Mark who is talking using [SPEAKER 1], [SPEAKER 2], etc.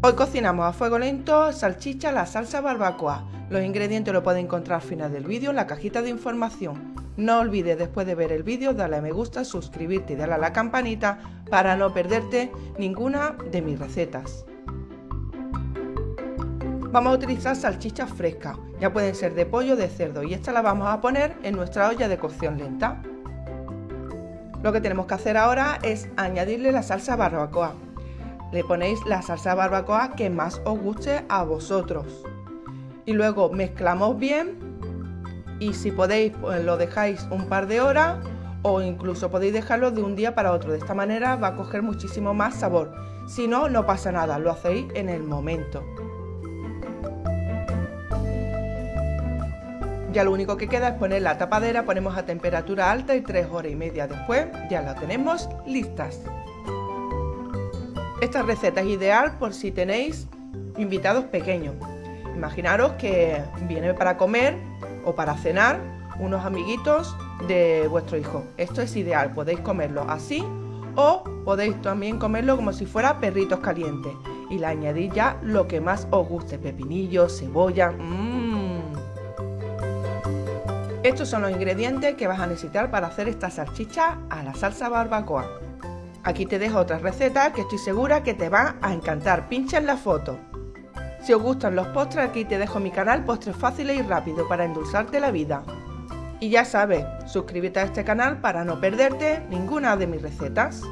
[SPEAKER 1] Hoy cocinamos a fuego lento salchicha la salsa barbacoa. Los ingredientes los podéis encontrar al final del vídeo en la cajita de información. No olvides después de ver el vídeo darle a me gusta, suscribirte y darle a la campanita para no perderte ninguna de mis recetas. Vamos a utilizar salchichas frescas, ya pueden ser de pollo o de cerdo y esta la vamos a poner en nuestra olla de cocción lenta. Lo que tenemos que hacer ahora es añadirle la salsa barbacoa. Le ponéis la salsa barbacoa que más os guste a vosotros. Y luego mezclamos bien y si podéis pues lo dejáis un par de horas o incluso podéis dejarlo de un día para otro. De esta manera va a coger muchísimo más sabor. Si no, no pasa nada, lo hacéis en el momento. Ya lo único que queda es poner la tapadera, ponemos a temperatura alta y tres horas y media después ya la tenemos listas. Esta receta es ideal por si tenéis invitados pequeños. Imaginaros que viene para comer o para cenar unos amiguitos de vuestro hijo. Esto es ideal, podéis comerlo así o podéis también comerlo como si fuera perritos calientes y le añadís ya lo que más os guste, pepinillos, cebolla. Mmm. Estos son los ingredientes que vas a necesitar para hacer esta salchicha a la salsa barbacoa. Aquí te dejo otra receta que estoy segura que te va a encantar. Pincha en la foto. Si os gustan los postres, aquí te dejo mi canal Postres Fáciles y Rápido para endulzarte la vida. Y ya sabes, suscríbete a este canal para no perderte ninguna de mis recetas.